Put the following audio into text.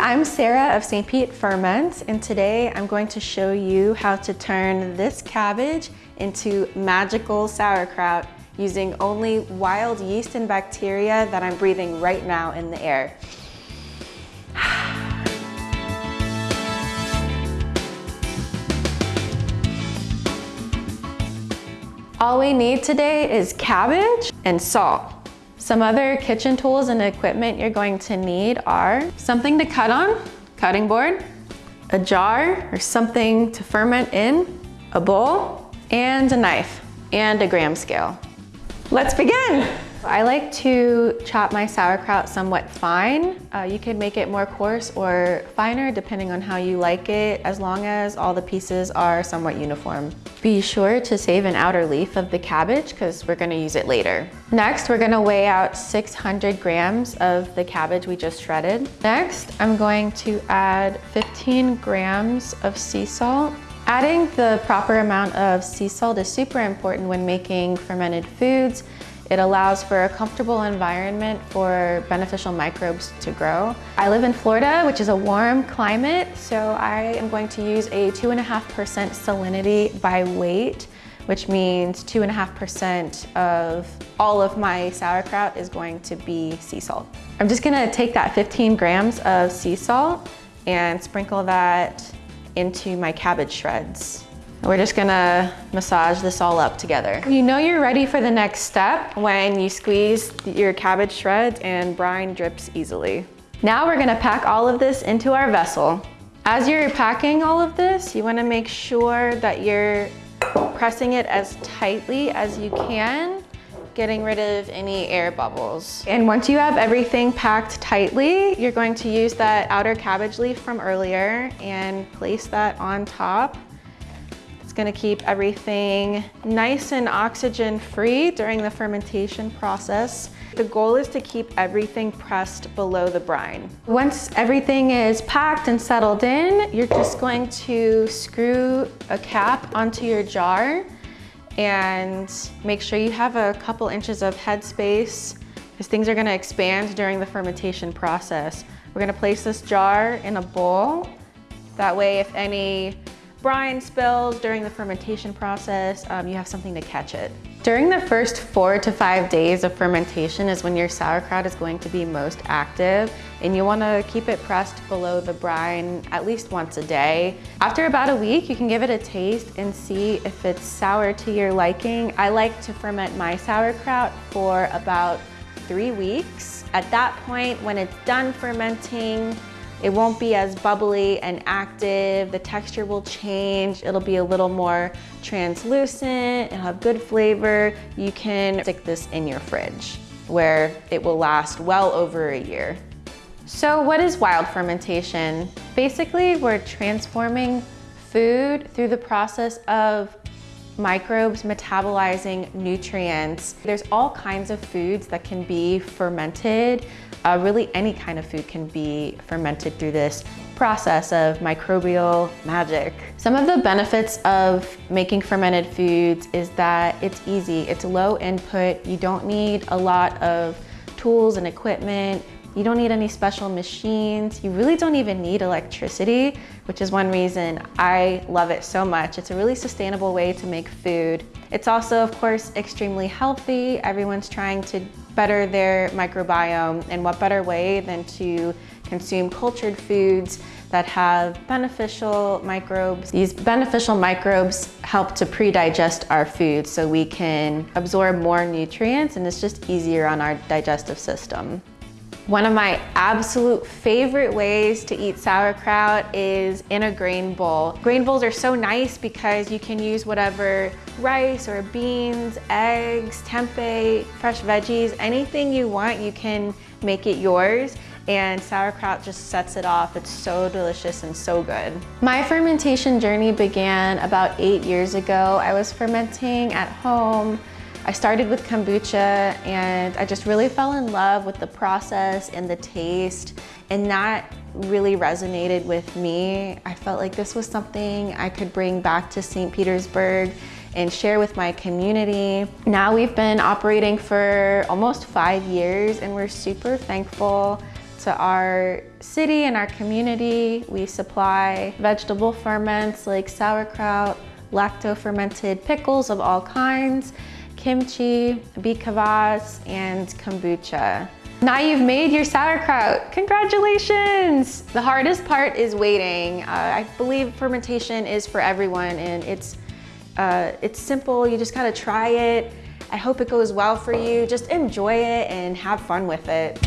I'm Sarah of St. Pete Ferment, and today I'm going to show you how to turn this cabbage into magical sauerkraut using only wild yeast and bacteria that I'm breathing right now in the air. All we need today is cabbage and salt. Some other kitchen tools and equipment you're going to need are something to cut on, cutting board, a jar or something to ferment in, a bowl, and a knife, and a gram scale. Let's begin. I like to chop my sauerkraut somewhat fine. Uh, you can make it more coarse or finer depending on how you like it, as long as all the pieces are somewhat uniform. Be sure to save an outer leaf of the cabbage because we're gonna use it later. Next, we're gonna weigh out 600 grams of the cabbage we just shredded. Next, I'm going to add 15 grams of sea salt. Adding the proper amount of sea salt is super important when making fermented foods it allows for a comfortable environment for beneficial microbes to grow. I live in Florida, which is a warm climate, so I am going to use a 2.5% salinity by weight, which means 2.5% of all of my sauerkraut is going to be sea salt. I'm just gonna take that 15 grams of sea salt and sprinkle that into my cabbage shreds. We're just gonna massage this all up together. You know you're ready for the next step when you squeeze your cabbage shreds and brine drips easily. Now we're gonna pack all of this into our vessel. As you're packing all of this, you wanna make sure that you're pressing it as tightly as you can, getting rid of any air bubbles. And once you have everything packed tightly, you're going to use that outer cabbage leaf from earlier and place that on top gonna keep everything nice and oxygen free during the fermentation process. The goal is to keep everything pressed below the brine. Once everything is packed and settled in, you're just going to screw a cap onto your jar and make sure you have a couple inches of headspace because things are gonna expand during the fermentation process. We're gonna place this jar in a bowl. That way if any brine spills during the fermentation process, um, you have something to catch it. During the first four to five days of fermentation is when your sauerkraut is going to be most active and you want to keep it pressed below the brine at least once a day. After about a week, you can give it a taste and see if it's sour to your liking. I like to ferment my sauerkraut for about three weeks. At that point, when it's done fermenting, it won't be as bubbly and active. The texture will change. It'll be a little more translucent. It'll have good flavor. You can stick this in your fridge where it will last well over a year. So what is wild fermentation? Basically, we're transforming food through the process of microbes metabolizing nutrients. There's all kinds of foods that can be fermented uh, really any kind of food can be fermented through this process of microbial magic. Some of the benefits of making fermented foods is that it's easy, it's low input, you don't need a lot of tools and equipment, you don't need any special machines. You really don't even need electricity, which is one reason I love it so much. It's a really sustainable way to make food. It's also, of course, extremely healthy. Everyone's trying to better their microbiome, and what better way than to consume cultured foods that have beneficial microbes. These beneficial microbes help to pre-digest our food so we can absorb more nutrients and it's just easier on our digestive system. One of my absolute favorite ways to eat sauerkraut is in a grain bowl. Grain bowls are so nice because you can use whatever rice or beans, eggs, tempeh, fresh veggies, anything you want, you can make it yours and sauerkraut just sets it off. It's so delicious and so good. My fermentation journey began about eight years ago. I was fermenting at home I started with kombucha and I just really fell in love with the process and the taste and that really resonated with me. I felt like this was something I could bring back to St. Petersburg and share with my community. Now we've been operating for almost five years and we're super thankful to our city and our community. We supply vegetable ferments like sauerkraut, lacto-fermented pickles of all kinds, kimchi, beet kvass, and kombucha. Now you've made your sauerkraut. Congratulations! The hardest part is waiting. Uh, I believe fermentation is for everyone and it's, uh, it's simple. You just gotta try it. I hope it goes well for you. Just enjoy it and have fun with it.